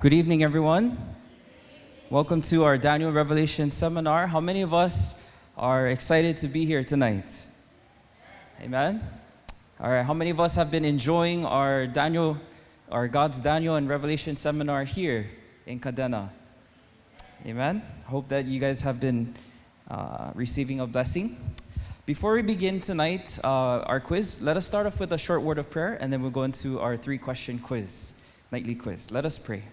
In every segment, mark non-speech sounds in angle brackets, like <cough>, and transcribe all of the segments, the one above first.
Good evening, everyone. Welcome to our Daniel Revelation seminar. How many of us are excited to be here tonight? Amen. All right, how many of us have been enjoying our Daniel, our God's Daniel and Revelation seminar here in Kadena? Amen. Hope that you guys have been uh, receiving a blessing. Before we begin tonight, uh, our quiz, let us start off with a short word of prayer and then we'll go into our three question quiz, nightly quiz. Let us pray.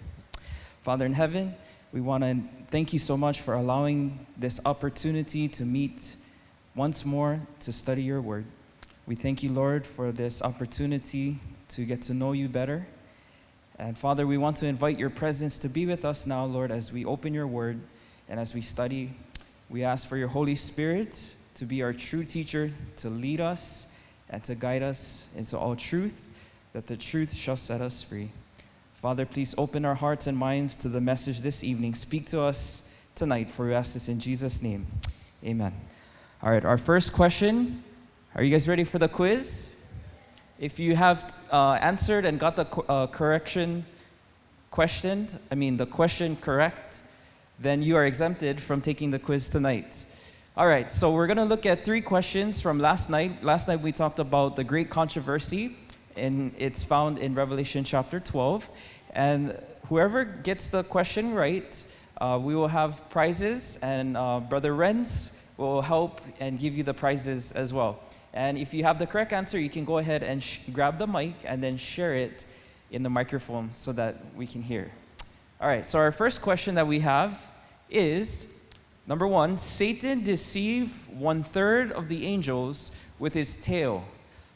Father in heaven, we want to thank you so much for allowing this opportunity to meet once more to study your word. We thank you, Lord, for this opportunity to get to know you better. And Father, we want to invite your presence to be with us now, Lord, as we open your word and as we study. We ask for your Holy Spirit to be our true teacher, to lead us and to guide us into all truth, that the truth shall set us free. Father, please open our hearts and minds to the message this evening. Speak to us tonight, for we ask this in Jesus' name. Amen. All right, our first question. Are you guys ready for the quiz? If you have uh, answered and got the uh, correction questioned, I mean the question correct, then you are exempted from taking the quiz tonight. All right, so we're going to look at three questions from last night. Last night we talked about the great controversy, and it's found in Revelation chapter 12. And whoever gets the question right, uh, we will have prizes, and uh, Brother Renz will help and give you the prizes as well. And if you have the correct answer, you can go ahead and grab the mic and then share it in the microphone so that we can hear. All right, so our first question that we have is number one Satan deceived one third of the angels with his tail.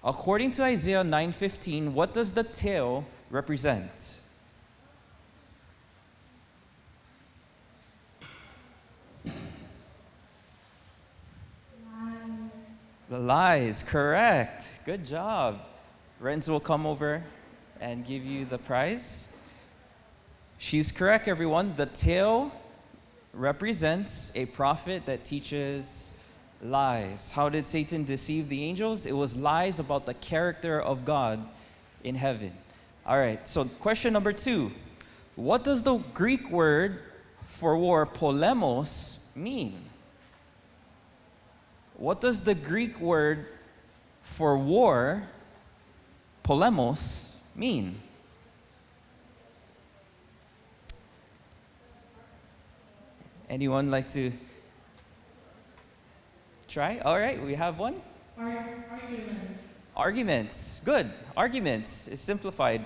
According to Isaiah 9:15, what does the tail represent? The lies, correct. Good job. Renz will come over and give you the prize. She's correct, everyone. The tail represents a prophet that teaches lies. How did Satan deceive the angels? It was lies about the character of God in heaven. All right, so question number two What does the Greek word for war, polemos, mean? What does the Greek word for war, polemos, mean? Anyone like to try? All right, we have one. Arguments. Arguments. Good. Arguments is simplified.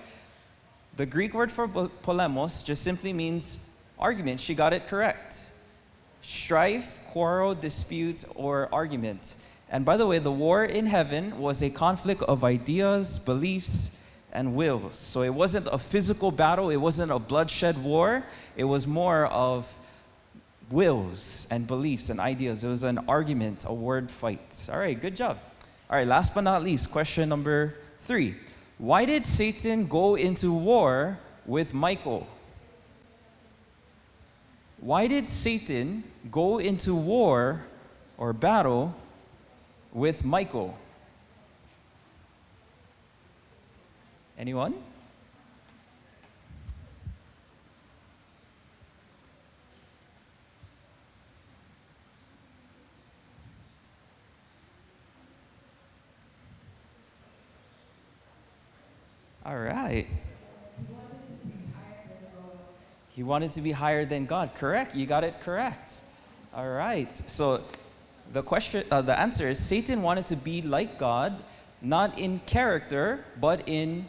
The Greek word for polemos just simply means argument. She got it correct strife, quarrel, dispute, or argument. And by the way, the war in heaven was a conflict of ideas, beliefs, and wills. So it wasn't a physical battle, it wasn't a bloodshed war, it was more of wills and beliefs and ideas. It was an argument, a word fight. All right, good job. All right, last but not least, question number three. Why did Satan go into war with Michael? Why did Satan go into war or battle with Michael? Anyone? All right. He wanted to be higher than God. Correct. You got it correct. All right. So the question, uh, the answer is Satan wanted to be like God, not in character, but in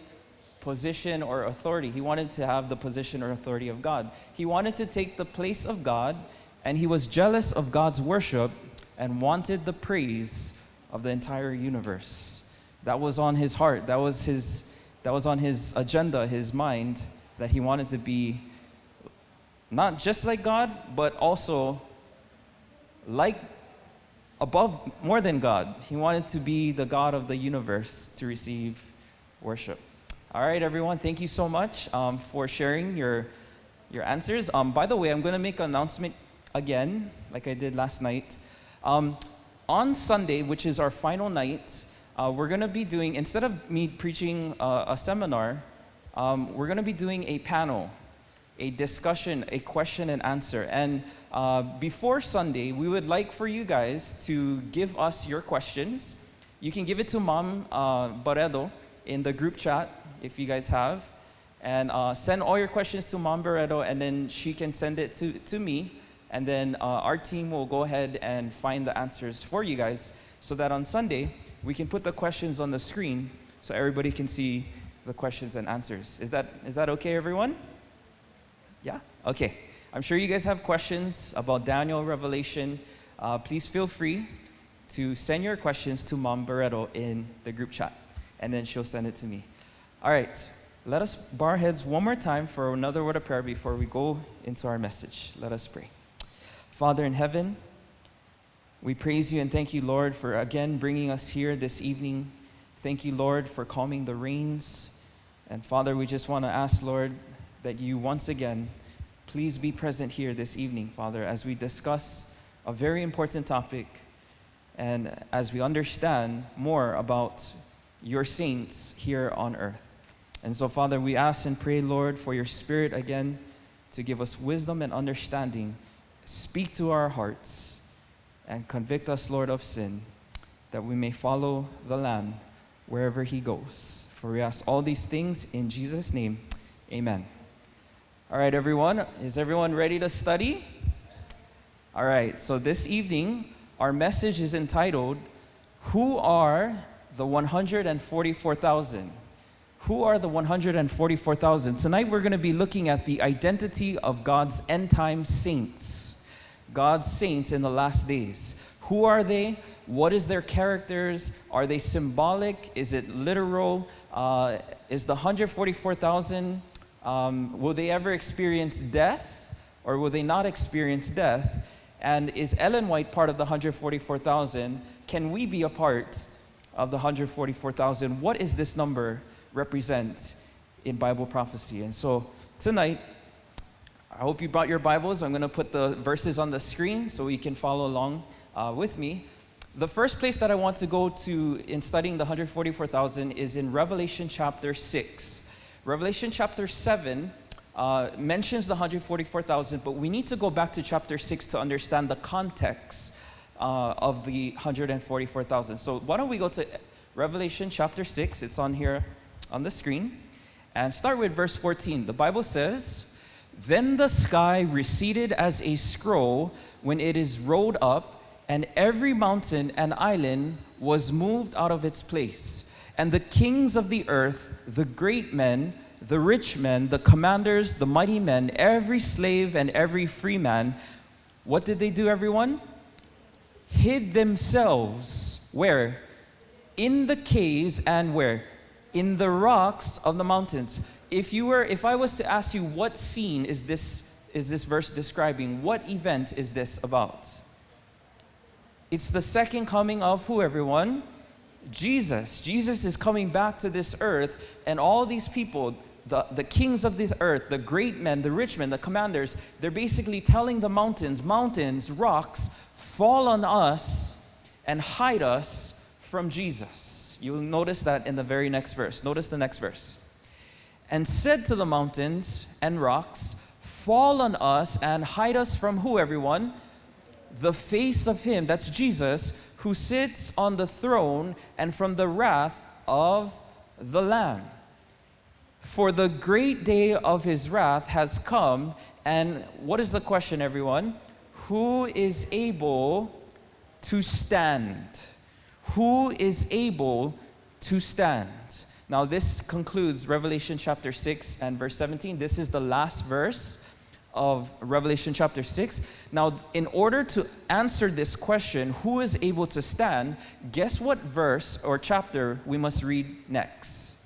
position or authority. He wanted to have the position or authority of God. He wanted to take the place of God, and he was jealous of God's worship and wanted the praise of the entire universe. That was on his heart. That was his that was on his agenda, his mind, that he wanted to be not just like God, but also like above, more than God. He wanted to be the God of the universe to receive worship. All right, everyone, thank you so much um, for sharing your, your answers. Um, by the way, I'm going to make an announcement again, like I did last night. Um, on Sunday, which is our final night, uh, we're going to be doing, instead of me preaching uh, a seminar, um, we're going to be doing a panel a discussion, a question and answer. And uh, before Sunday, we would like for you guys to give us your questions. You can give it to Mom uh, Barredo in the group chat if you guys have. And uh, send all your questions to Mom Barredo, and then she can send it to, to me. And then uh, our team will go ahead and find the answers for you guys so that on Sunday, we can put the questions on the screen so everybody can see the questions and answers. Is that, is that okay, everyone? Okay. I'm sure you guys have questions about Daniel, Revelation. Uh, please feel free to send your questions to Mom Barreto in the group chat, and then she'll send it to me. All right. Let us bow our heads one more time for another word of prayer before we go into our message. Let us pray. Father in heaven, we praise you and thank you, Lord, for again bringing us here this evening. Thank you, Lord, for calming the rains. And Father, we just want to ask, Lord, that you once again please be present here this evening, Father, as we discuss a very important topic and as we understand more about your saints here on earth. And so, Father, we ask and pray, Lord, for your Spirit again to give us wisdom and understanding. Speak to our hearts and convict us, Lord, of sin, that we may follow the Lamb wherever he goes. For we ask all these things in Jesus' name. Amen. All right, everyone. Is everyone ready to study? All right, so this evening, our message is entitled, Who Are the 144,000? Who are the 144,000? Tonight we're going to be looking at the identity of God's end time saints. God's saints in the last days. Who are they? What is their characters? Are they symbolic? Is it literal? Uh, is the 144,000, um, will they ever experience death or will they not experience death? And is Ellen White part of the 144,000? Can we be a part of the 144,000? What is this number? represent in Bible prophecy. And so tonight, I hope you brought your Bibles. I'm going to put the verses on the screen so you can follow along uh, with me. The first place that I want to go to in studying the 144,000 is in Revelation chapter 6. Revelation chapter 7 uh, mentions the 144,000, but we need to go back to chapter 6 to understand the context uh, of the 144,000. So why don't we go to Revelation chapter 6? It's on here on the screen and start with verse 14. The Bible says, Then the sky receded as a scroll when it is rolled up, and every mountain and island was moved out of its place. And the kings of the earth, the great men, the rich men, the commanders, the mighty men, every slave and every free man, what did they do, everyone? Hid themselves where? In the caves and where? in the rocks of the mountains. If you were, if I was to ask you what scene is this, is this verse describing, what event is this about? It's the second coming of who, everyone? Jesus. Jesus is coming back to this earth, and all these people, the, the kings of this earth, the great men, the rich men, the commanders, they're basically telling the mountains, mountains, rocks, fall on us and hide us from Jesus. You'll notice that in the very next verse. Notice the next verse. And said to the mountains and rocks, Fall on us and hide us from who, everyone? The face of him, that's Jesus, who sits on the throne and from the wrath of the Lamb. For the great day of his wrath has come. And what is the question, everyone? Who is able to stand? who is able to stand? Now, this concludes Revelation chapter 6 and verse 17. This is the last verse of Revelation chapter 6. Now, in order to answer this question, who is able to stand, guess what verse or chapter we must read next?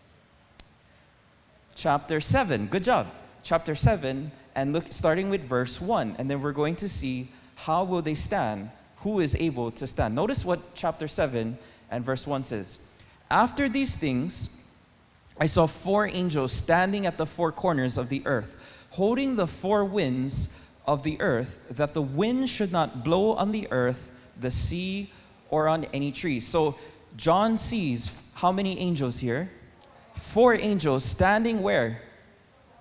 Chapter 7. Good job. Chapter 7, and look, starting with verse 1. And then we're going to see how will they stand who is able to stand. Notice what chapter 7 and verse 1 says. After these things, I saw four angels standing at the four corners of the earth, holding the four winds of the earth, that the wind should not blow on the earth, the sea, or on any tree. So John sees how many angels here? Four angels standing where?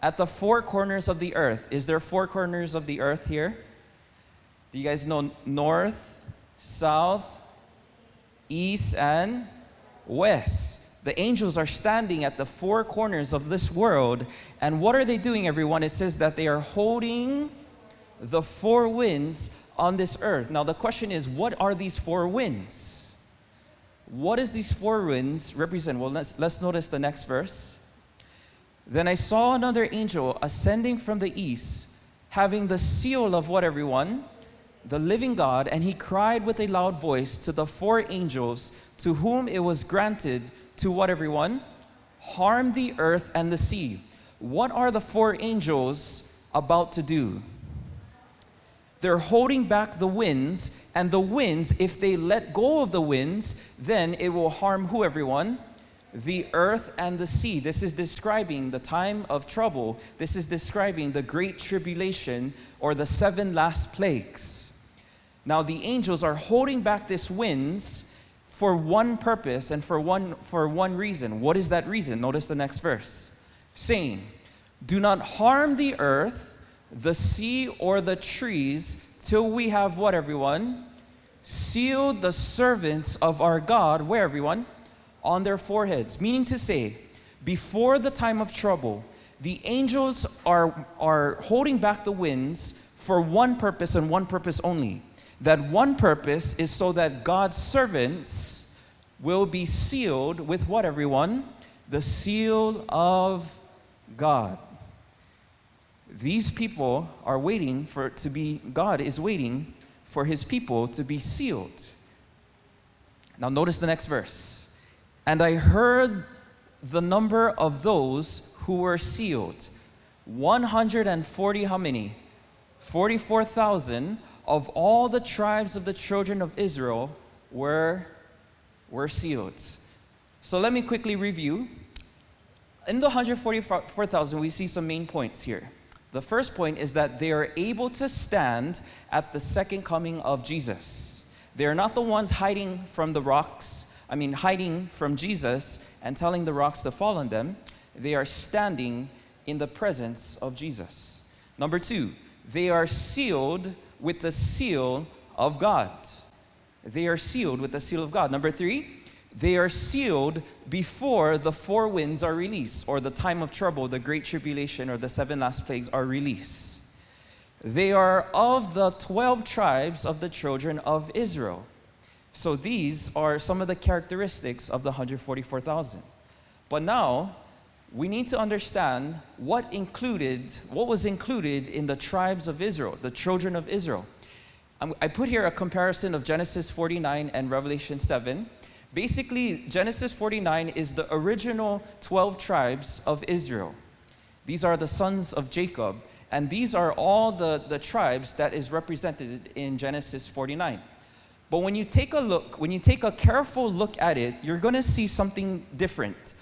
at the four corners of the earth. Is there four corners of the earth here? Do you guys know north, south, east, and west? The angels are standing at the four corners of this world. And what are they doing, everyone? It says that they are holding the four winds on this earth. Now, the question is, what are these four winds? What does these four winds represent? Well, let's, let's notice the next verse. Then I saw another angel ascending from the east, having the seal of what, everyone? The living God, and he cried with a loud voice to the four angels to whom it was granted to what, everyone? Harm the earth and the sea. What are the four angels about to do? They're holding back the winds, and the winds, if they let go of the winds, then it will harm who, everyone? The earth and the sea. This is describing the time of trouble. This is describing the great tribulation or the seven last plagues. Now, the angels are holding back this winds for one purpose and for one, for one reason. What is that reason? Notice the next verse saying, Do not harm the earth, the sea, or the trees till we have what, everyone? Sealed the servants of our God, where, everyone? On their foreheads. Meaning to say, before the time of trouble, the angels are, are holding back the winds for one purpose and one purpose only that one purpose is so that God's servants will be sealed with what, everyone? The seal of God. These people are waiting for to be, God is waiting for his people to be sealed. Now, notice the next verse. And I heard the number of those who were sealed 140, how many? 44,000 of all the tribes of the children of Israel were, were sealed. So let me quickly review. In the 144,000, we see some main points here. The first point is that they are able to stand at the second coming of Jesus. They are not the ones hiding from the rocks, I mean, hiding from Jesus and telling the rocks to fall on them. They are standing in the presence of Jesus. Number two, they are sealed with the seal of God. They are sealed with the seal of God. Number three, they are sealed before the four winds are released, or the time of trouble, the great tribulation, or the seven last plagues are released. They are of the 12 tribes of the children of Israel. So these are some of the characteristics of the 144,000. But now, we need to understand what included, what was included in the tribes of Israel, the children of Israel. Um, I put here a comparison of Genesis 49 and Revelation 7. Basically, Genesis 49 is the original 12 tribes of Israel. These are the sons of Jacob, and these are all the, the tribes that is represented in Genesis 49. But when you take a look, when you take a careful look at it, you're going to see something different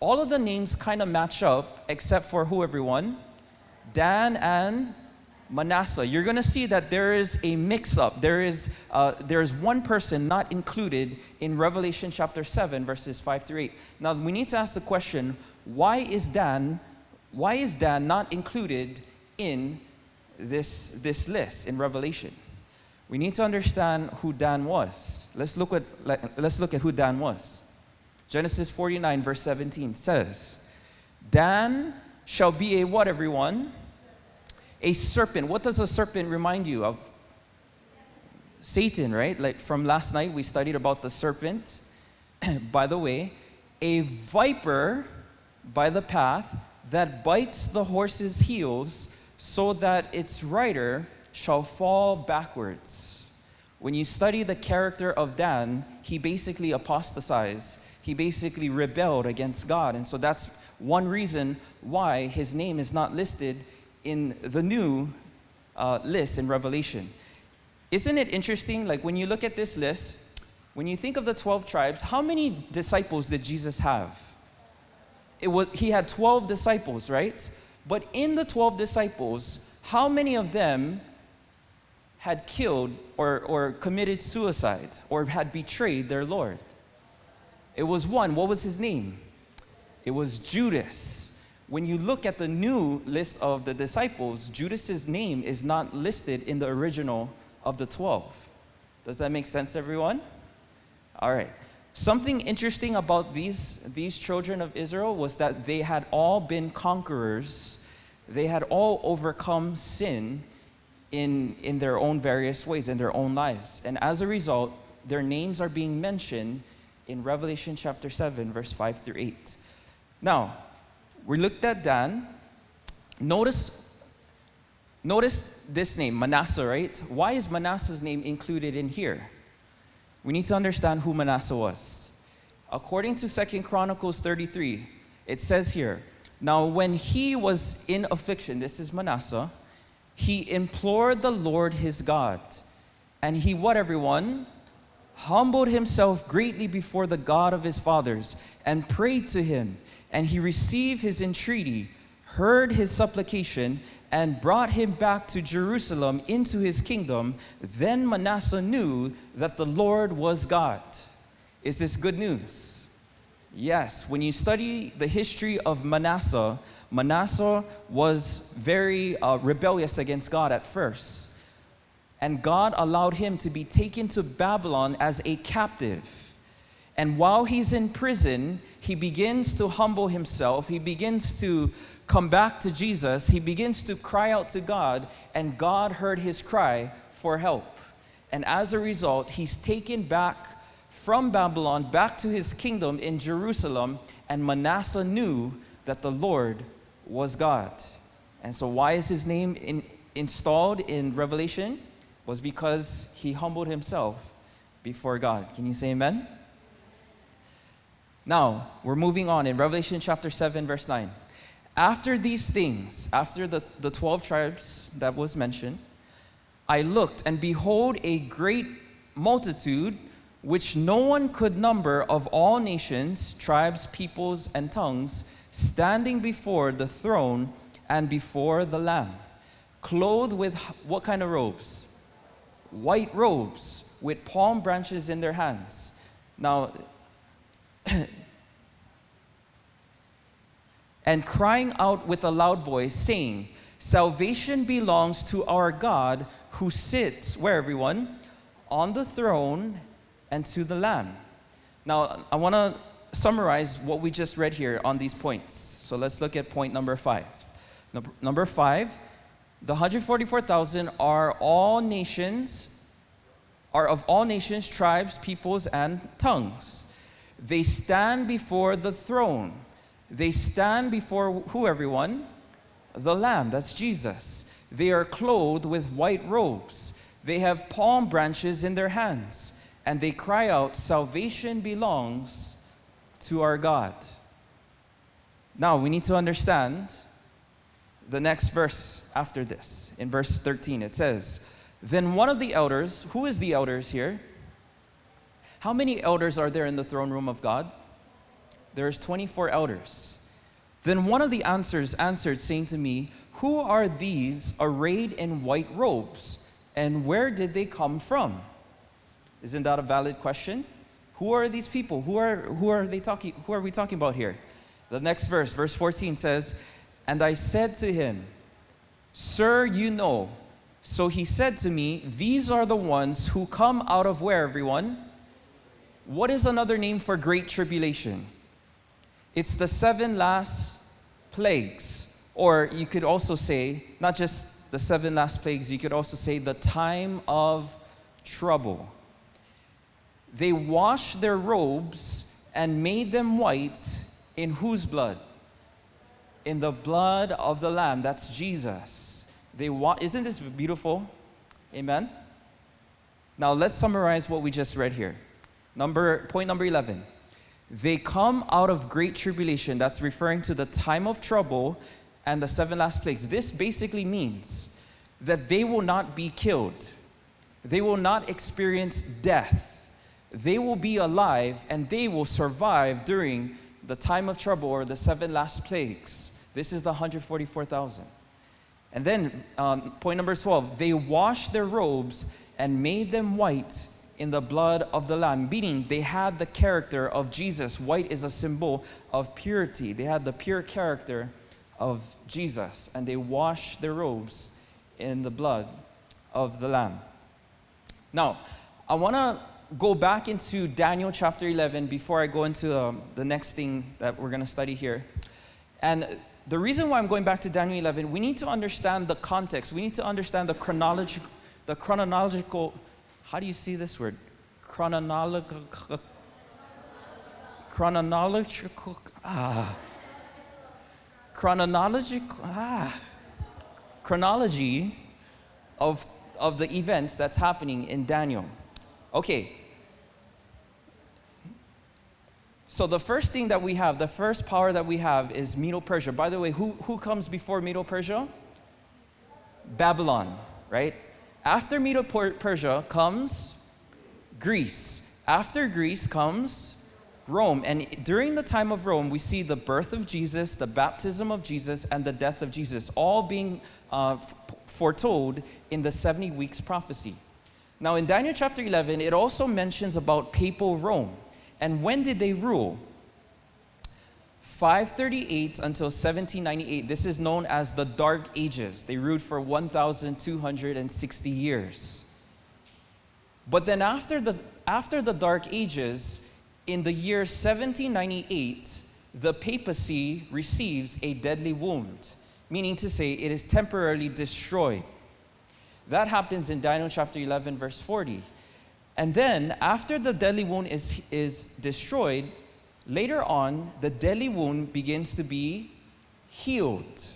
all of the names kind of match up except for who everyone? Dan and Manasseh. You're going to see that there is a mix-up. There is, uh, there is one person not included in Revelation chapter 7, verses 5 through 8. Now, we need to ask the question, why is Dan, why is Dan not included in this, this list in Revelation? We need to understand who Dan was. Let's look at, let's look at who Dan was. Genesis 49, verse 17 says, Dan shall be a what, everyone? A serpent. What does a serpent remind you of? Satan, right? Like from last night, we studied about the serpent. <clears throat> by the way, a viper by the path that bites the horse's heels so that its rider shall fall backwards. When you study the character of Dan, he basically apostatized he basically rebelled against God. And so that's one reason why his name is not listed in the new uh, list in Revelation. Isn't it interesting? Like when you look at this list, when you think of the 12 tribes, how many disciples did Jesus have? It was, he had 12 disciples, right? But in the 12 disciples, how many of them had killed or, or committed suicide or had betrayed their Lord? It was one. What was his name? It was Judas. when you look at the new list of the disciples, Judas's name is not listed in the original of the 12. Does that make sense, everyone? All right. Something interesting about these, these children of Israel was that they had all been conquerors. They had all overcome sin in, in their own various ways, in their own lives. And as a result, their names are being mentioned in Revelation chapter 7, verse 5 through 8. Now, we looked at Dan. Notice, notice this name, Manasseh, right? Why is Manasseh's name included in here? We need to understand who Manasseh was. According to Second Chronicles 33, it says here, Now when he was in affliction, this is Manasseh, he implored the Lord his God. And he, what everyone? Humbled himself greatly before the God of his fathers and prayed to him. And he received his entreaty, heard his supplication, and brought him back to Jerusalem into his kingdom. Then Manasseh knew that the Lord was God. Is this good news? Yes. When you study the history of Manasseh, Manasseh was very uh, rebellious against God at first. And God allowed him to be taken to Babylon as a captive. And while he's in prison, he begins to humble himself. He begins to come back to Jesus. He begins to cry out to God, and God heard his cry for help. And as a result, he's taken back from Babylon back to his kingdom in Jerusalem, and Manasseh knew that the Lord was God. And so, why is his name in, installed in Revelation? Was because he humbled himself before God. Can you say amen? Now, we're moving on in Revelation chapter 7, verse 9. After these things, after the, the 12 tribes that was mentioned, I looked, and behold, a great multitude which no one could number of all nations, tribes, peoples, and tongues standing before the throne and before the Lamb, clothed with what kind of robes? White robes with palm branches in their hands. Now, <clears throat> and crying out with a loud voice, saying, Salvation belongs to our God who sits, where everyone? On the throne and to the Lamb. Now, I want to summarize what we just read here on these points. So let's look at point number five. Number, five, the 144,000 are all nations, are of all nations, tribes, peoples, and tongues. They stand before the throne. They stand before who, everyone? The Lamb, that's Jesus. They are clothed with white robes. They have palm branches in their hands. And they cry out, Salvation belongs to our God. Now, we need to understand the next verse after this. In verse 13, it says, Then one of the elders, who is the elders here? How many elders are there in the throne room of God? There's 24 elders. Then one of the answers answered, saying to me, Who are these arrayed in white robes, and where did they come from? Isn't that a valid question? Who are these people? Who are, who are they talking, who are we talking about here? The next verse, verse 14 says, And I said to him, Sir, you know. So he said to me, These are the ones who come out of where, everyone? What is another name for great tribulation? It's the seven last plagues. Or you could also say, not just the seven last plagues, you could also say the time of trouble they washed their robes and made them white in whose blood? In the blood of the Lamb. That's Jesus. They wa- Isn't this beautiful? Amen? Now let's summarize what we just read here. Number, point number 11. They come out of great tribulation. That's referring to the time of trouble and the seven last plagues. This basically means that they will not be killed, they will not experience death they will be alive and they will survive during the time of trouble or the seven last plagues. This is the 144,000. And then, um, point number 12, they washed their robes and made them white in the blood of the Lamb, meaning they had the character of Jesus. White is a symbol of purity. They had the pure character of Jesus and they washed their robes in the blood of the Lamb. Now, I want to go back into Daniel chapter 11 before I go into um, the next thing that we're going to study here. And the reason why I'm going back to Daniel 11, we need to understand the context. We need to understand the chronological, the chronological, how do you see this word? Chronological, chronological, ah, chronological, ah, chronology of, of the events that's happening in Daniel. Okay. So the first thing that we have, the first power that we have is Medo-Persia. By the way, who, who comes before Medo-Persia? Babylon, right? After Medo-Persia comes Greece. After Greece comes Rome. And during the time of Rome, we see the birth of Jesus, the baptism of Jesus, and the death of Jesus, all being uh, foretold in the 70 weeks prophecy. Now, in Daniel chapter 11, it also mentions about papal Rome. And when did they rule? 538 until 1798. This is known as the Dark Ages. They ruled for 1,260 years. But then after the, after the Dark Ages, in the year 1798, the papacy receives a deadly wound, meaning to say it is temporarily destroyed. That happens in Daniel chapter 11, verse 40. And then, after the deadly wound is, is destroyed, later on, the deadly wound begins to be healed.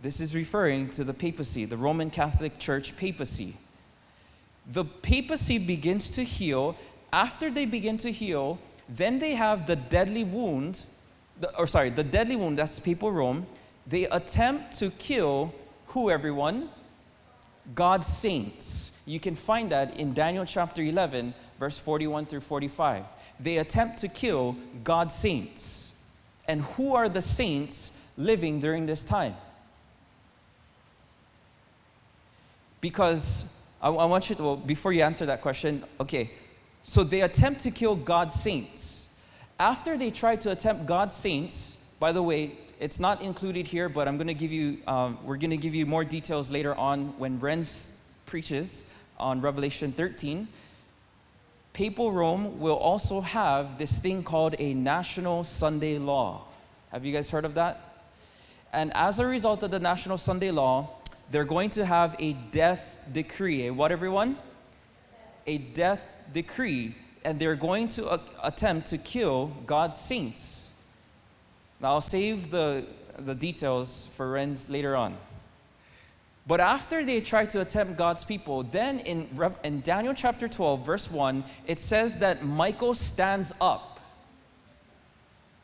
This is referring to the papacy, the Roman Catholic Church papacy. The papacy begins to heal. After they begin to heal, then they have the deadly wound, the, or sorry, the deadly wound, that's papal Rome. They attempt to kill who, everyone? God's saints. You can find that in Daniel chapter 11, verse 41 through 45. They attempt to kill God's saints. And who are the saints living during this time? Because I, I want you to, well, before you answer that question, okay, so they attempt to kill God's saints. After they try to attempt God's saints, by the way, it's not included here, but I'm going to give you, um, we're going to give you more details later on when Renz preaches on Revelation 13. Papal Rome will also have this thing called a National Sunday Law. Have you guys heard of that? And as a result of the National Sunday Law, they're going to have a death decree. A what, everyone? A death decree. And they're going to attempt to kill God's saints. Now, I'll save the, the details for Renz later on. But after they try to attempt God's people, then in, in Daniel chapter 12, verse 1, it says that Michael stands up.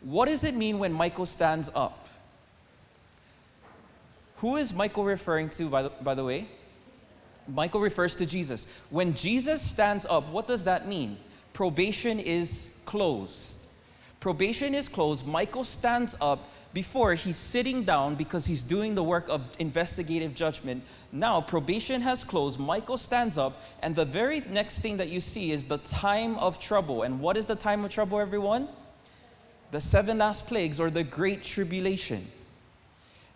What does it mean when Michael stands up? Who is Michael referring to, by the, by the way? Michael refers to Jesus. When Jesus stands up, what does that mean? Probation is closed. Probation is closed. Michael stands up before he's sitting down because he's doing the work of investigative judgment. Now, probation has closed. Michael stands up, and the very next thing that you see is the time of trouble. And what is the time of trouble, everyone? The seven last plagues or the great tribulation.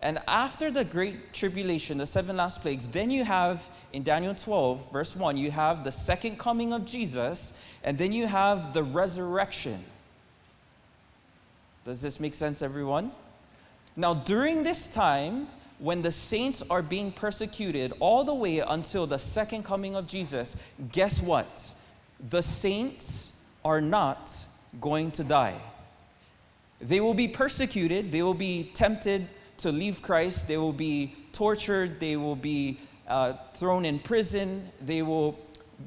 And after the great tribulation, the seven last plagues, then you have in Daniel 12, verse 1, you have the second coming of Jesus, and then you have the resurrection. Does this make sense, everyone? Now, during this time, when the saints are being persecuted all the way until the second coming of Jesus, guess what? The saints are not going to die. They will be persecuted, they will be tempted to leave Christ, they will be tortured, they will be uh, thrown in prison, they will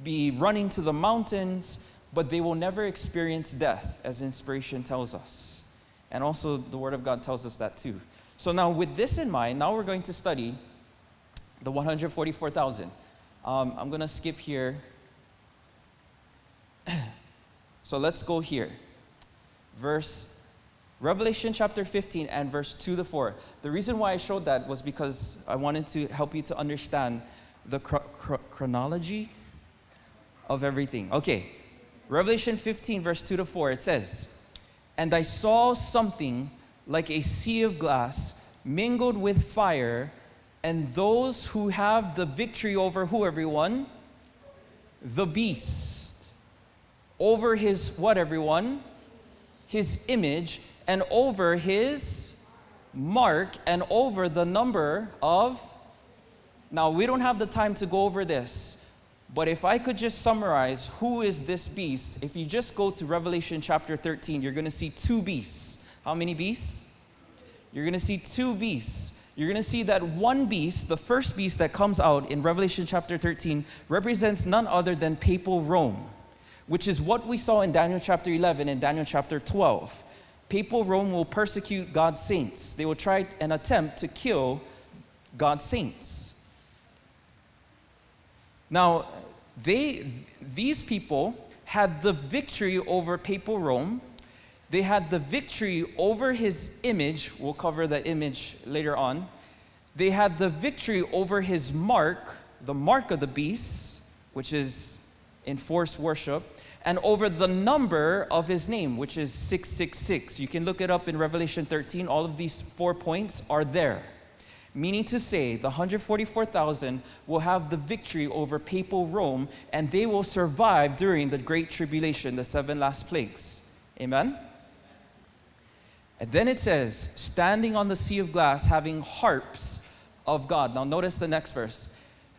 be running to the mountains, but they will never experience death, as inspiration tells us. And also, the Word of God tells us that too. So, now with this in mind, now we're going to study the 144,000. Um, I'm going to skip here. <clears throat> so, let's go here. Verse Revelation chapter 15 and verse 2 to 4. The reason why I showed that was because I wanted to help you to understand the chronology of everything. Okay, Revelation 15, verse 2 to 4, it says, and I saw something like a sea of glass mingled with fire, and those who have the victory over who, everyone? The beast. Over his what, everyone? His image, and over his mark, and over the number of. Now, we don't have the time to go over this, but if I could just summarize who is this beast, if you just go to Revelation chapter 13, you're going to see two beasts. How many beasts? You're going to see two beasts. You're going to see that one beast, the first beast that comes out in Revelation chapter 13, represents none other than papal Rome, which is what we saw in Daniel chapter 11 and Daniel chapter 12. Papal Rome will persecute God's saints, they will try and attempt to kill God's saints. Now, they, these people had the victory over papal Rome. They had the victory over his image. We'll cover the image later on. They had the victory over his mark, the mark of the beast, which is enforced worship, and over the number of his name, which is 666. You can look it up in Revelation 13. All of these four points are there. Meaning to say, the 144,000 will have the victory over papal Rome and they will survive during the Great Tribulation, the seven last plagues. Amen? And then it says, standing on the sea of glass, having harps of God. Now, notice the next verse.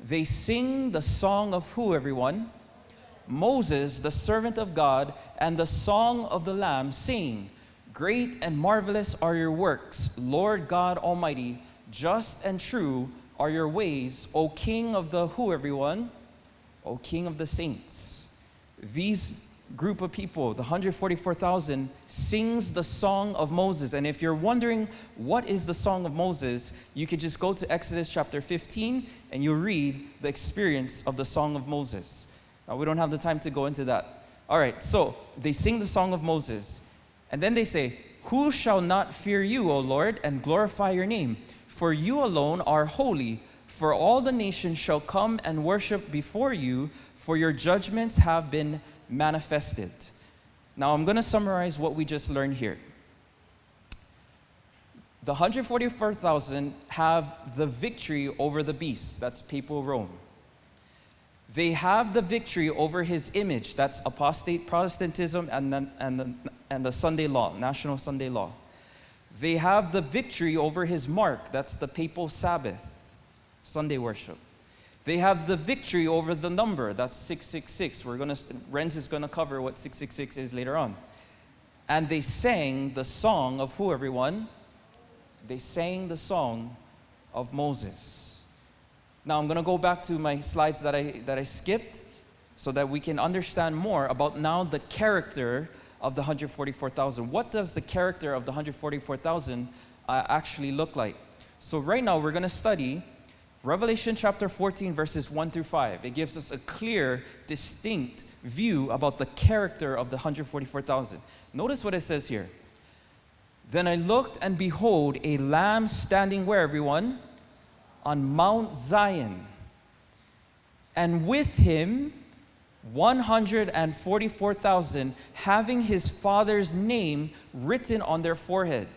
They sing the song of who, everyone? Moses, the servant of God, and the song of the Lamb, saying, Great and marvelous are your works, Lord God Almighty. Just and true are your ways, O King of the who, everyone? O King of the saints. These group of people, the 144,000, sings the song of Moses. And if you're wondering what is the song of Moses, you could just go to Exodus chapter 15 and you'll read the experience of the song of Moses. Now, we don't have the time to go into that. All right, so they sing the song of Moses. And then they say, Who shall not fear you, O Lord, and glorify your name? For you alone are holy, for all the nations shall come and worship before you, for your judgments have been manifested. Now, I'm going to summarize what we just learned here. The 144,000 have the victory over the beast, that's papal Rome. They have the victory over his image, that's apostate Protestantism and the, and the, and the Sunday law, national Sunday law. They have the victory over his mark. That's the papal Sabbath, Sunday worship. They have the victory over the number. That's 666. We're to, Renz is going to cover what 666 is later on. And they sang the song of who, everyone? They sang the song of Moses. Now I'm going to go back to my slides that I, that I skipped so that we can understand more about now the character of the 144,000. What does the character of the 144,000 uh, actually look like? So right now we're going to study Revelation chapter 14 verses 1 through 5. It gives us a clear, distinct view about the character of the 144,000. Notice what it says here. Then I looked and behold a lamb standing where everyone? On Mount Zion. And with him 144,000 having his father's name written on their forehead.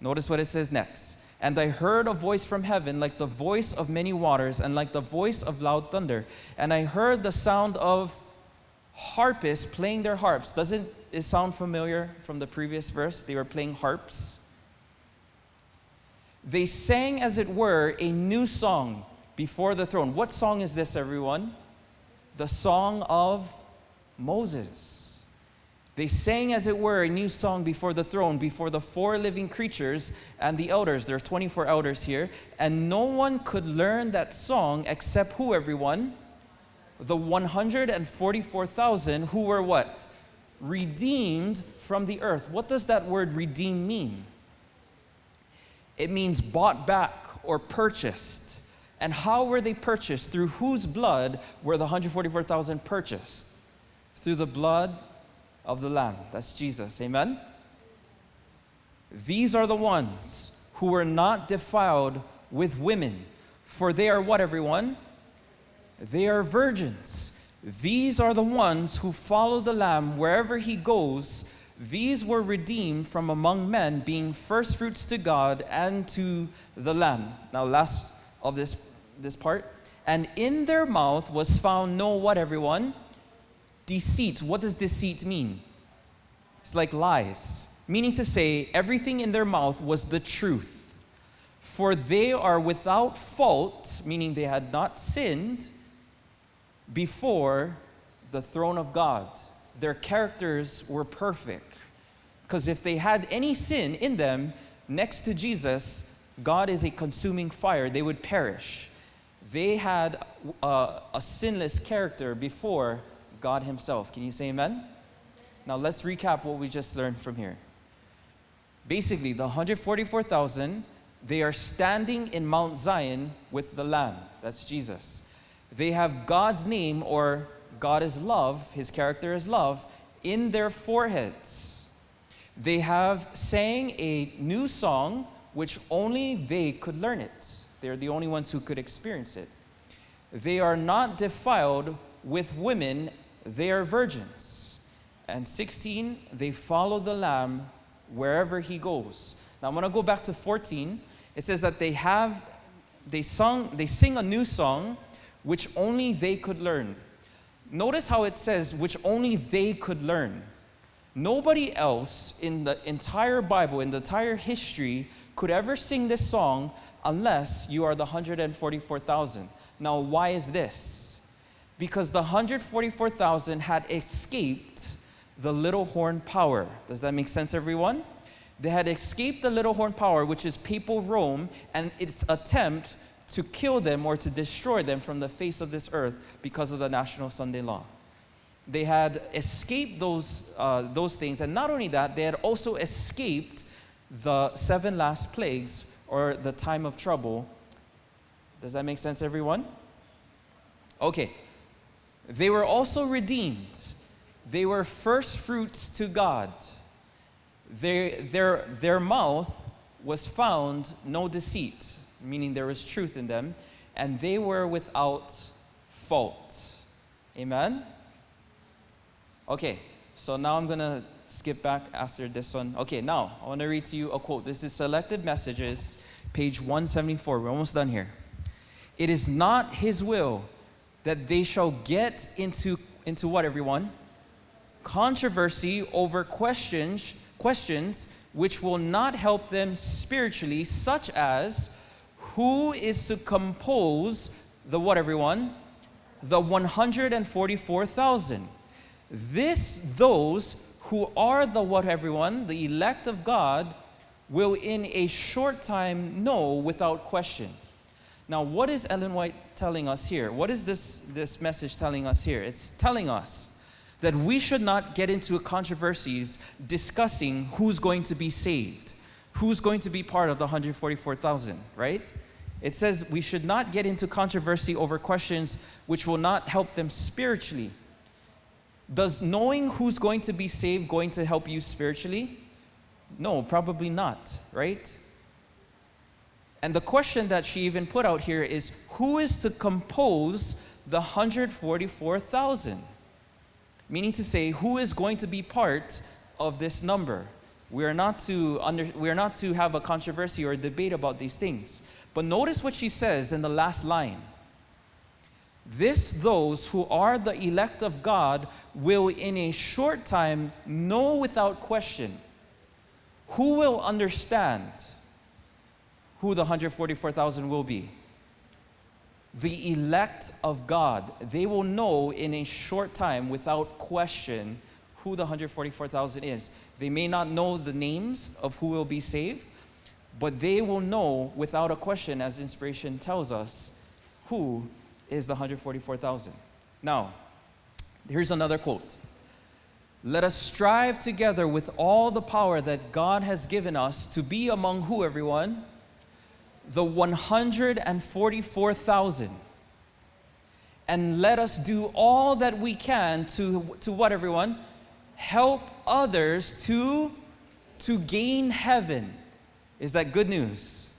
Notice what it says next. And I heard a voice from heaven like the voice of many waters and like the voice of loud thunder. And I heard the sound of harpists playing their harps. Doesn't it sound familiar from the previous verse? They were playing harps. They sang, as it were, a new song before the throne. What song is this, everyone? The song of Moses. They sang, as it were, a new song before the throne, before the four living creatures and the elders. There are 24 elders here. And no one could learn that song except who, everyone? The 144,000 who were what? Redeemed from the earth. What does that word redeem mean? It means bought back or purchased. And how were they purchased? Through whose blood were the 144,000 purchased? Through the blood of the Lamb. That's Jesus. Amen? These are the ones who were not defiled with women. For they are what, everyone? They are virgins. These are the ones who follow the Lamb wherever he goes. These were redeemed from among men, being first fruits to God and to the Lamb. Now, last of this, this part. And in their mouth was found no what, everyone? Deceit. What does deceit mean? It's like lies, meaning to say everything in their mouth was the truth. For they are without fault, meaning they had not sinned, before the throne of God. Their characters were perfect. Because if they had any sin in them, next to Jesus, God is a consuming fire, they would perish. They had uh, a sinless character before God Himself. Can you say amen? Now let's recap what we just learned from here. Basically, the 144,000, they are standing in Mount Zion with the Lamb. That's Jesus. They have God's name, or God is love, His character is love, in their foreheads. They have sang a new song which only they could learn it. They're the only ones who could experience it. They are not defiled with women, they are virgins. And 16, they follow the Lamb wherever he goes. Now I'm going to go back to 14. It says that they have, they sung, they sing a new song which only they could learn. Notice how it says, which only they could learn. Nobody else in the entire Bible, in the entire history, could ever sing this song unless you are the 144,000. Now, why is this? Because the 144,000 had escaped the little horn power. Does that make sense, everyone? They had escaped the little horn power, which is papal Rome, and its attempt to kill them or to destroy them from the face of this earth because of the National Sunday Law. They had escaped those, uh, those things, and not only that, they had also escaped the seven last plagues or the time of trouble. Does that make sense, everyone? Okay. They were also redeemed. They were first fruits to God. Their, their, their mouth was found no deceit, meaning there was truth in them, and they were without fault. Amen? Okay, so now I'm going to skip back after this one. Okay, now I want to read to you a quote. This is Selected Messages, page 174. We're almost done here. It is not his will that they shall get into, into what, everyone? Controversy over questions, questions which will not help them spiritually, such as who is to compose the what, everyone? The 144,000. This, those who are the what, everyone? The elect of God will in a short time know without question. Now, what is Ellen White telling us here? What is this, this message telling us here? It's telling us that we should not get into controversies discussing who's going to be saved, who's going to be part of the 144,000, right? It says we should not get into controversy over questions which will not help them spiritually. Does knowing who's going to be saved going to help you spiritually? No, probably not, right? And the question that she even put out here is who is to compose the 144,000? Meaning to say, who is going to be part of this number? We are not to under, we are not to have a controversy or a debate about these things. But notice what she says in the last line. This those who are the elect of God will in a short time know without question. Who will understand who the 144,000 will be? The elect of God. They will know in a short time without question who the 144,000 is. They may not know the names of who will be saved, but they will know without a question, as inspiration tells us, who is the 144,000. Now, here's another quote. Let us strive together with all the power that God has given us to be among who, everyone? The 144,000. And let us do all that we can to, to what, everyone? Help others to, to gain heaven. Is that good news?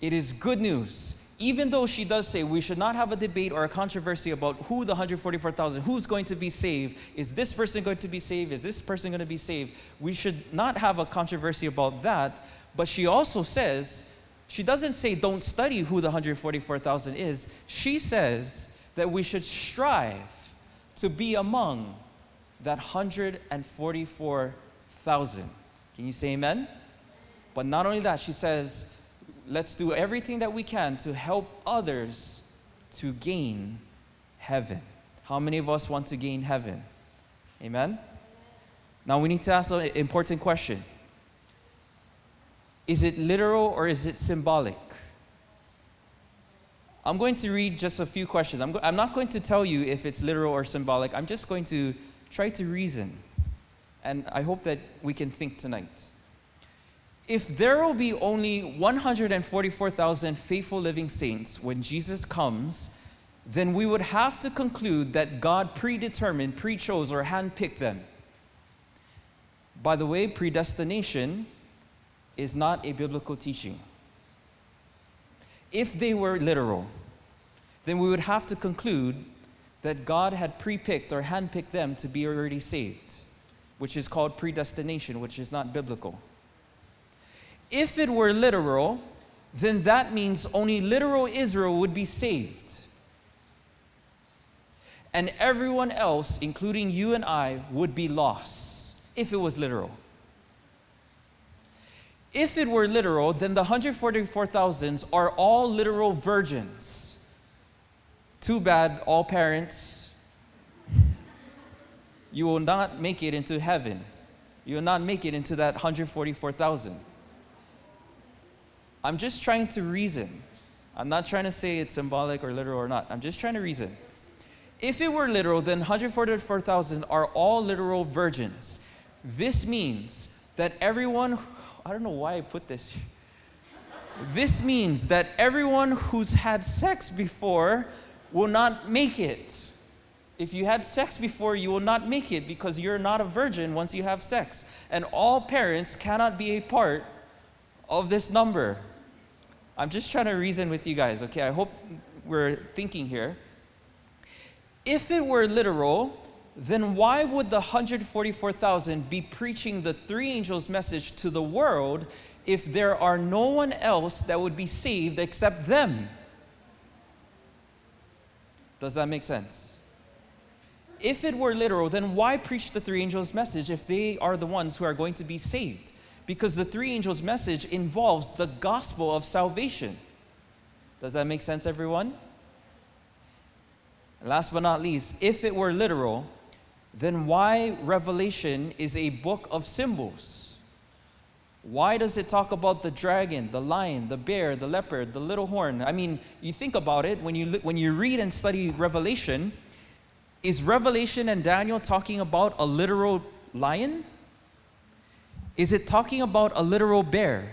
It is good news. Even though she does say we should not have a debate or a controversy about who the 144,000, who's going to be saved, is this person going to be saved, is this person going to be saved, we should not have a controversy about that. But she also says, she doesn't say don't study who the 144,000 is. She says that we should strive to be among that 144,000. Can you say amen? But not only that, she says, let's do everything that we can to help others to gain heaven. How many of us want to gain heaven? Amen? Now we need to ask an important question Is it literal or is it symbolic? I'm going to read just a few questions. I'm, I'm not going to tell you if it's literal or symbolic. I'm just going to try to reason. And I hope that we can think tonight. If there will be only 144,000 faithful living saints when Jesus comes, then we would have to conclude that God predetermined, pre chose, or handpicked them. By the way, predestination is not a biblical teaching. If they were literal, then we would have to conclude that God had pre picked or handpicked them to be already saved, which is called predestination, which is not biblical. If it were literal, then that means only literal Israel would be saved. And everyone else, including you and I, would be lost if it was literal. If it were literal, then the 144,000 are all literal virgins. Too bad, all parents, you will not make it into heaven. You will not make it into that 144,000. I'm just trying to reason. I'm not trying to say it's symbolic or literal or not. I'm just trying to reason. If it were literal, then 144,000 are all literal virgins. This means that everyone, I don't know why I put this. This means that everyone who's had sex before will not make it. If you had sex before, you will not make it because you're not a virgin once you have sex. And all parents cannot be a part of this number. I'm just trying to reason with you guys, okay? I hope we're thinking here. If it were literal, then why would the 144,000 be preaching the three angels' message to the world if there are no one else that would be saved except them? Does that make sense? If it were literal, then why preach the three angels' message if they are the ones who are going to be saved? Because the three angels' message involves the gospel of salvation. Does that make sense, everyone? Last but not least, if it were literal, then why Revelation is a book of symbols? Why does it talk about the dragon, the lion, the bear, the leopard, the little horn? I mean, you think about it, when you, when you read and study Revelation, is Revelation and Daniel talking about a literal lion? Is it talking about a literal bear?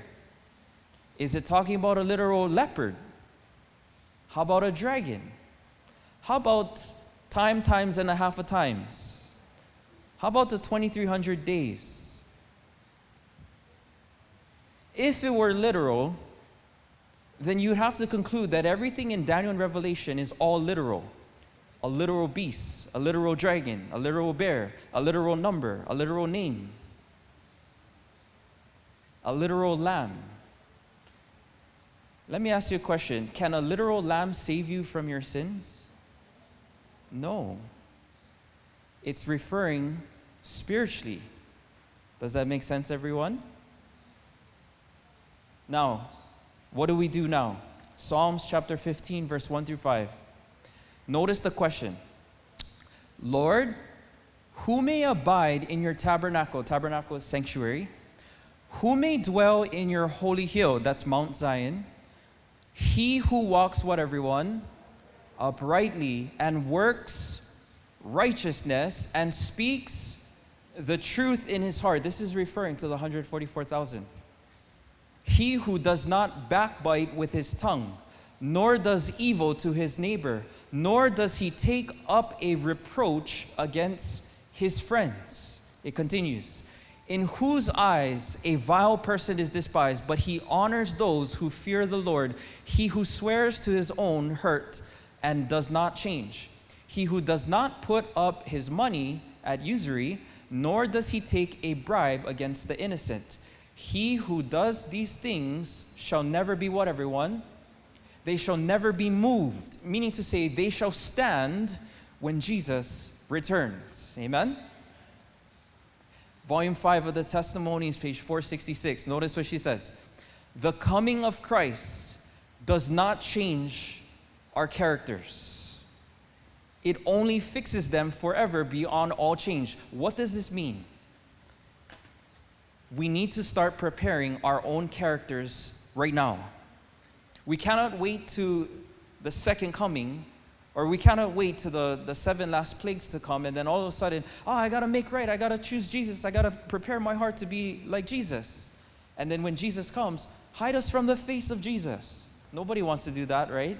Is it talking about a literal leopard? How about a dragon? How about time times and a half of times? How about the 2300 days? If it were literal, then you'd have to conclude that everything in Daniel and Revelation is all literal. A literal beast, a literal dragon, a literal bear, a literal number, a literal name, a literal lamb. Let me ask you a question Can a literal lamb save you from your sins? No. It's referring spiritually. Does that make sense, everyone? Now, what do we do now? Psalms chapter 15, verse 1 through 5. Notice the question Lord, who may abide in your tabernacle? Tabernacle is sanctuary. Who may dwell in your holy hill? That's Mount Zion. He who walks what, everyone? Uprightly and works righteousness and speaks the truth in his heart. This is referring to the 144,000. He who does not backbite with his tongue, nor does evil to his neighbor, nor does he take up a reproach against his friends. It continues. In whose eyes a vile person is despised, but he honors those who fear the Lord. He who swears to his own hurt and does not change. He who does not put up his money at usury, nor does he take a bribe against the innocent. He who does these things shall never be what, everyone? They shall never be moved, meaning to say, they shall stand when Jesus returns. Amen? Volume 5 of the Testimonies, page 466. Notice what she says The coming of Christ does not change our characters, it only fixes them forever beyond all change. What does this mean? We need to start preparing our own characters right now. We cannot wait to the second coming, or we cannot wait to the, the seven last plagues to come, and then all of a sudden, oh, I gotta make right, I gotta choose Jesus, I gotta prepare my heart to be like Jesus. And then when Jesus comes, hide us from the face of Jesus. Nobody wants to do that, right?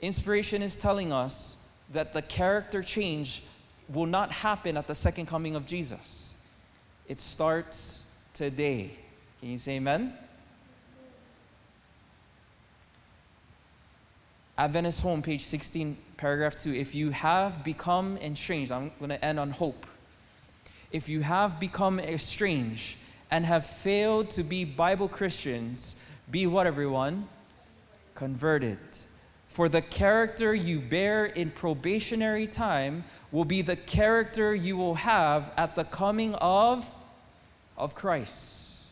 Inspiration is telling us that the character change will not happen at the second coming of Jesus. It starts today. Can you say amen? Adventist Home, page 16, paragraph 2. If you have become estranged, I'm going to end on hope. If you have become estranged and have failed to be Bible Christians, be what, everyone? Converted. For the character you bear in probationary time will be the character you will have at the coming of, of Christ.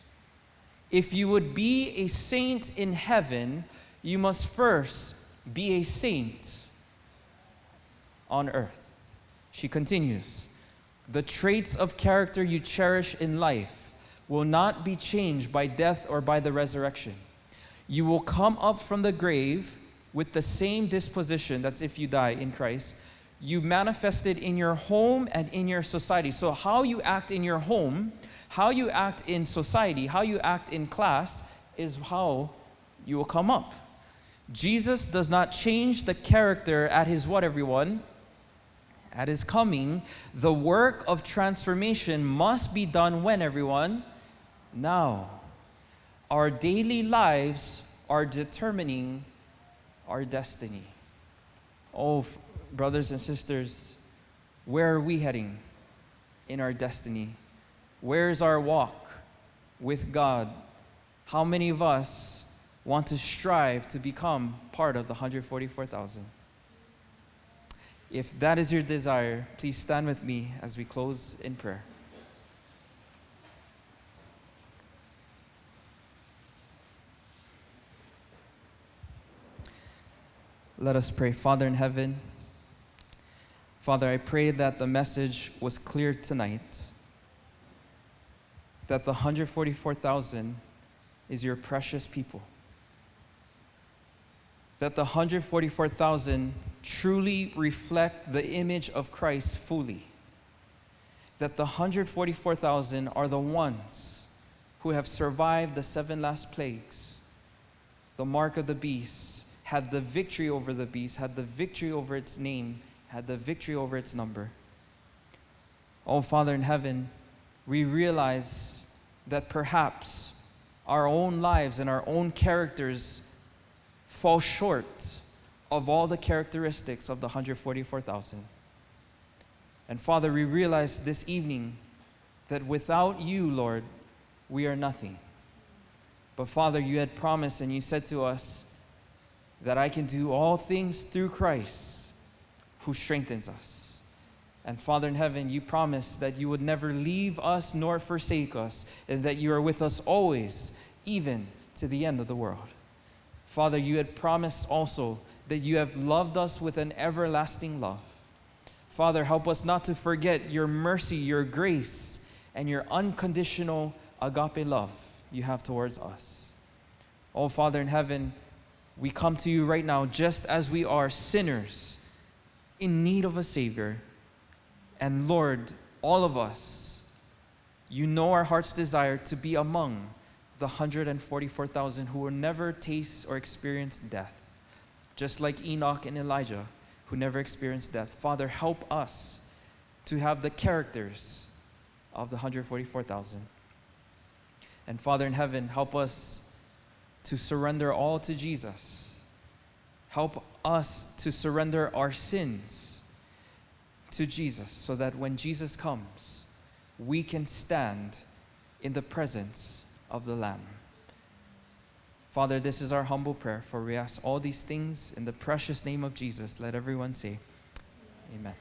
If you would be a saint in heaven, you must first be a saint on earth. She continues The traits of character you cherish in life will not be changed by death or by the resurrection. You will come up from the grave with the same disposition, that's if you die in Christ, you manifested in your home and in your society. So, how you act in your home, how you act in society, how you act in class is how you will come up. Jesus does not change the character at his what, everyone? At his coming. The work of transformation must be done when, everyone? Now. Our daily lives are determining our destiny. Oh, brothers and sisters, where are we heading in our destiny? Where is our walk with God? How many of us want to strive to become part of the 144,000. If that is your desire, please stand with me as we close in prayer. Let us pray. Father in heaven, Father, I pray that the message was clear tonight, that the 144,000 is your precious people that the 144,000 truly reflect the image of Christ fully. That the 144,000 are the ones who have survived the seven last plagues, the mark of the beast, had the victory over the beast, had the victory over its name, had the victory over its number. Oh, Father in heaven, we realize that perhaps our own lives and our own characters fall short of all the characteristics of the 144,000. And Father, we realize this evening that without you, Lord, we are nothing. But Father, you had promised and you said to us that I can do all things through Christ who strengthens us. And Father in heaven, you promised that you would never leave us nor forsake us, and that you are with us always, even to the end of the world. Father, you had promised also that you have loved us with an everlasting love. Father, help us not to forget your mercy, your grace, and your unconditional agape love you have towards us. Oh, Father in heaven, we come to you right now just as we are sinners in need of a Savior. And Lord, all of us, you know our heart's desire to be among the 144,000 who will never taste or experience death, just like Enoch and Elijah who never experienced death. Father, help us to have the characters of the 144,000. And Father in heaven, help us to surrender all to Jesus. Help us to surrender our sins to Jesus so that when Jesus comes, we can stand in the presence of the Lamb. Father, this is our humble prayer, for we ask all these things in the precious name of Jesus. Let everyone say, Amen.